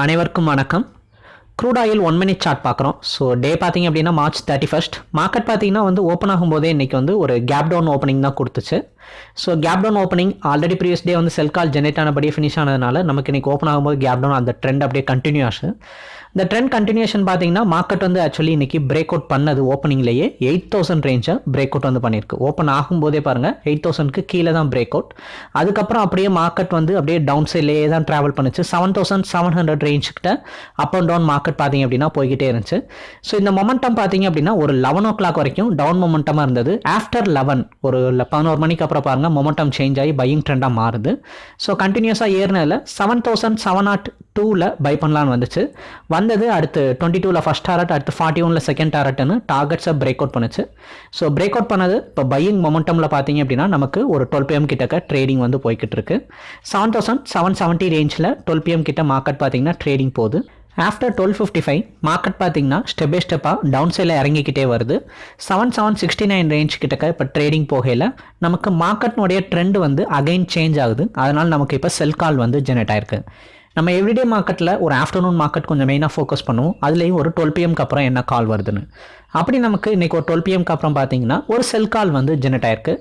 அனைவருக்கும் வணக்கம். Crude oil one minute chart பார்க்குறோம். ஸோ டே பார்த்தீங்க அப்படின்னா மார்ச் தேர்ட்டி ஃபஸ்ட் மார்க்கெட் பார்த்தீங்கன்னா வந்து ஓப்பன் ஆகும்போதே இன்றைக்கி வந்து ஒரு கேப் டவுன் ஓப்பனிங் தான் கொடுத்துச்சு. So gap down opening already previous day வந்து செல் கால் ஜெனரேட் ஆனபடியே ஃபினிஷ் ஆனதுனால நமக்கு இன்றைக்கி ஓப்பன் ஆகும்போது கேப் டவுன் அந்த ட்ரெண்ட் அப்படியே கண்டினியூ ஆச்சு. இந்த ட்ரெண்ட் கண்டினியூஷன் பார்த்தீங்கன்னா மார்க்கெட் வந்து ஆக்சுவலி இன்றைக்கி பிரேக் அவுட் பண்ணது ஓப்பனிங்லேயே எயிட் தௌசண்ட் ரேஞ்சை பிரேக் அவுட் வந்து பண்ணியிருக்கு ஓப்பன் ஆகும்போதே பாருங்கள் எயிட் தௌசண்ட்க்கு கீழே தான் பிரேக் அவுட் அதுக்கப்புறம் அப்படியே மார்க்கெட் வந்து அப்படியே டவுன் சைட்லேயே தான் ட்ராவல் பண்ணுச்சு. செவன் தௌசண்ட் செவன் ஹண்ட்ரட் ரேஞ்சுக்கிட்ட அப் அண்ட் டவுன் மார்க்கெட் பார்த்தீங்க அப்படின்னா போய்கிட்டே இருந்துச்சு. ஸோ இந்த மொமெண்டம் பார்த்தீங்க அப்படின்னா ஒரு லெவன் ஓ கிளாக் வரைக்கும் டவுன் மொமெண்டமாக இருந்தது. ஆஃப்டர் லெவன் ஒரு பதினோரு மணிக்கு அப்புறம் பாருங்கள் மொமெண்டம் சேஞ்ச் ஆகி பையிங் ட்ரெண்டாக மாறுது. ஸோ கண்டினியூஸாக ஏறினதில் செவன் தௌசண்ட் செவன் நாட் டூவில் பை பண்ணலான்னு வந்துச்சு. வந்தது அடுத்து டுவெண்ட்டி டூவில் ஃபஸ்ட் டாரட் அடுத்து ஃபார்ட்டி ஒனில் செகண்ட் டாரட்னு டார்கெட்ஸை பிரேக் அவுட் பண்ணுச்சு. ஸோ பிரேக் அவுட் பண்ணது இப்போ பையிங் மொமெண்டமில் பார்த்தீங்க அப்படின்னா நமக்கு ஒரு டுவெல் பிஎம் கிட்டக்க ட்ரேடிங் வந்து போய்கிட்டு இருக்கு. செவன் தௌசண்ட் செவன் செவன்ட்டி ரேஞ்சில் டுவெல் பிஎம் கிட்ட மார்க்கெட் பார்த்தீங்கன்னா ட்ரேடிங் போகுது. After twelve fifty five market பார்த்தீங்கன்னா ஸ்டெப் பை ஸ்டெப்பாக டவுன் சைடில் இறங்கிக்கிட்டே வருது. Seven seven sixty nine range கிட்டக்க இப்போ ட்ரேடிங் போகையில் நமக்கு மார்க்கெட்னுடைய ட்ரெண்ட் வந்து அகைன் சேஞ்ச் ஆகுது. அதனால் நமக்கு இப்போ செல் கால் வந்து ஜெனரேட் ஆயிருக்கு. நம்ம எவ்ரிடே மார்க்கெட்டில் ஒரு ஆஃப்டர்நூன் மார்க்கெட் கொஞ்சம் மெயினாக ஃபோக்கஸ் பண்ணுவோம். அதுலேயும் ஒரு டுவெல் பிஎம்க்கு அப்புறம் என்ன கால் வருதுன்னு. அப்படி நமக்கு இன்றைக்கி ஒரு டுவெல் பிஎம்க்கு அப்புறம் பார்த்தீங்கன்னா ஒரு செல் கால் வந்து ஜெனரேட் ஆயிருக்கு.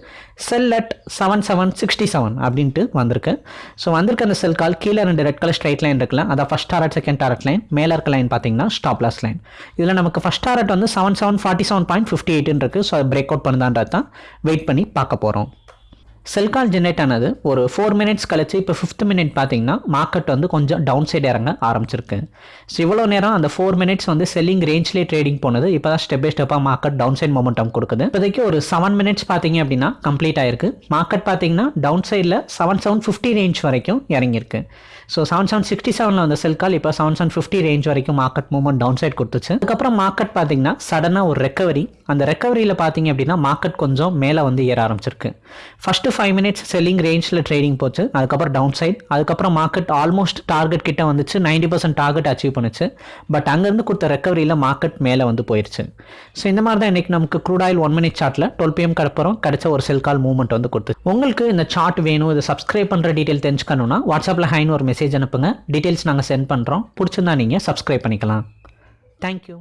Sell at seven seven sixty seven அப்படின்ட்டு வந்திருக்கு. ஸோ வந்திருக்க அந்த செல் கால் கீழே ரெண்டு ரெட் கலர் ஸ்ட்ரைட் லைன் இருக்குல்ல அதான் first target second target line மேலே இருக்க லைன் பார்த்தீங்கன்னா ஸ்டாப் லாஸ் லைன் இதில் நமக்கு ஃபஸ்ட் டாரட் வந்து seven seven forty seven point fifty எயிட்னு இருக்குது ஸோ அதை பிரேக் அவுட் பண்ணுதான்றது தான் வெயிட் பண்ணி பார்க்க போகிறோம் செல் கால் ஜென்ரேட் ஆனது ஒரு ஃபோர் மினிட்ஸ் கழிச்சு இப்போ ஃபிஃப்த் மினிட் பார்த்தீங்கன்னா மார்க்கெட் வந்து கொஞ்சம் டவுன் சைடு இறங்க ஆரம்பிச்சிருக்கு. ஸோ இவ்வளோ நேரம் அந்த ஃபோர் மினிட்ஸ் வந்து செல்லிங் ரேஞ்ச்லேயே ட்ரேடிங் போனது. இப்போ தான் ஸ்டெப் பை ஸ்டெப்பாக மார்க்கெட் டவுன் சைட் மொமெண்டம் கொடுக்குது. இப்போதைக்கு ஒரு செவன் மினிட்ஸ் பார்த்தீங்க அப்படின்னா கம்ப்ளீட் ஆயிருக்கு. மார்க்கெட் பார்த்தீங்கன்னா டவுன் சைடில் செவன் செவன் ஃபிஃப்டி ரேஞ்ச் வரைக்கும் இறங்கியிருக்கு. ஸோ செவன் செவன் சிக்ஸ்டி செவனில் வந்த செல் கால் இப்போ செவன் செவன் ஃபிஃப்டி ரேஞ்ச் வரைக்கும் மார்க்கெட் மூவ்மெண்ட் டவுன் சைட் கொடுத்துச்சு. அதுக்கப்புறம் மார்க்கெட் பார்த்தீங்கன்னா சடனாக ஒரு ரெக்கவரி அந்த ரெக்கவரியில் பார்த்தீங்க அப்படின்னா மார்க்கெட் கொஞ்சம் மேலே வந்து ஏற ஆரம்பிச்சிருக்கு. ஃபஸ்ட்டு ஃபைவ் மினிட்ஸ் செல்லிங் ரேஞ்சில் ட்ரேடிங் போச்சு. அதுக்கப்புறம் டவுன் சைட் அதுக்கப்புறம் மார்க்கெட் ஆல்மோஸ்ட் டார்கெட் கிட்ட வந்துச்சு. நைன்டி பர்சன்ட் டார்கெட் அச்சீவ் பண்ணுச்சு. பட் அங்கேருந்து கொடுத்த ரெக்கவரியில் மார்க்கெட் மேலே வந்து போயிடுச்சு ஸோ இந்த மாதிரி தான் இன்றைக்கி நமக்கு க்ரூட் ஆயில் ஒன் மினிட் சார்ட்டில் டுவெல் பிஎம் கடப்புறம். கிடைச்ச ஒரு செல் கால் மூவ்மெண்ட் வந்து கொடுத்து. உங்களுக்கு இந்த சார்ட் வேணும் இதை சப்ஸ்கிரைப் பண்ணுற டீட்டெயில் தெரிஞ்சுக்கணும்னா வாட்ஸ்அப்பில் ஹைன்னு ஒரு மெசேஜ் அனுப்புங்க. டீட்டெயில்ஸ் நாங்கள் சென்ட் பண்ணுறோம் பிடிச்சிருந்தா நீங்கள் சப்ஸ்கிரைப் பண்ணிக்கலாம். தேங்க்யூ